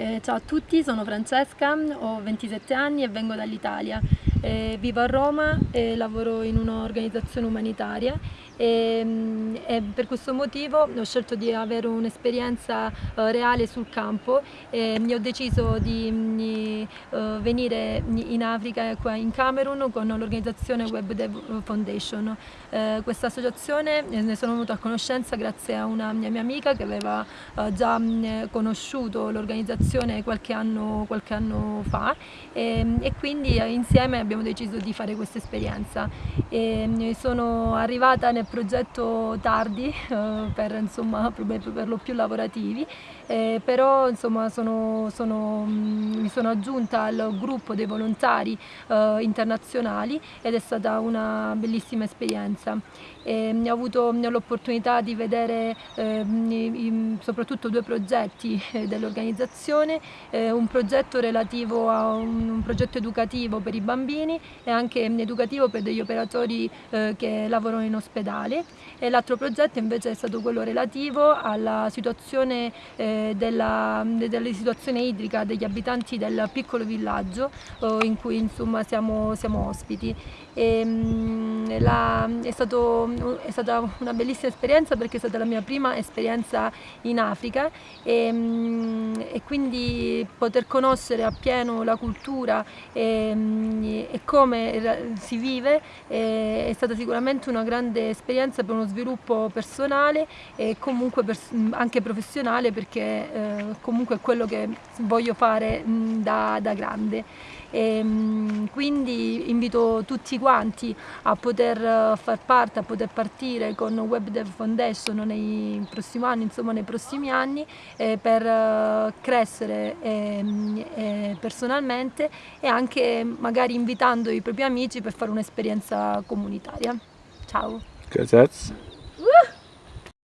Eh, ciao a tutti, sono Francesca, ho 27 anni e vengo dall'Italia. Eh, vivo a Roma e lavoro in un'organizzazione umanitaria e, mm, e, per questo motivo ho scelto di avere un'esperienza uh, reale sul campo e ho deciso di, di uh, venire in Africa, qua in Camerun, con l'organizzazione Web Dev Foundation. Uh, questa associazione ne sono venuta a conoscenza grazie a una mia, mia amica che aveva già mh, conosciuto l'organizzazione qualche qualche anno fa e, e, quindi insieme abbiamo deciso di fare questa esperienza. sono arrivata nel progetto tardi eh, per, insomma, per lo più lavorativi, eh, però insomma, sono, sono, mm, mi sono aggiunta al gruppo dei volontari eh, internazionali ed è stata una bellissima esperienza. E, ho avuto l'opportunità di vedere eh, soprattutto due progetti eh, dell'organizzazione, un progetto relativo a un, progetto educativo per i bambini e anche educativo per degli operatori eh, che lavorano in ospedale e l'altro progetto invece è stato quello relativo alla situazione, eh, della, della situazione idrica degli abitanti del piccolo villaggio eh, in cui insomma siamo, siamo ospiti. E, mh, la, è, stato, è, stata una bellissima esperienza perché è stata la mia prima esperienza in Africa e, mh, e quindi poter conoscere appieno la cultura e, mh, come si vive è, è stata sicuramente una grande esperienza per uno sviluppo personale e comunque anche professionale perché eh, comunque è quello che voglio fare mh, da, da grande. E, mh, quindi invito tutti quanti a poter uh, far parte, a poter partire con Web Dev Foundation nei prossimi anni, insomma nei prossimi anni eh, per uh, crescere eh, eh, personalmente e anche magari invitando i propri amici per fare un'esperienza comunitaria. Ciao! Uh!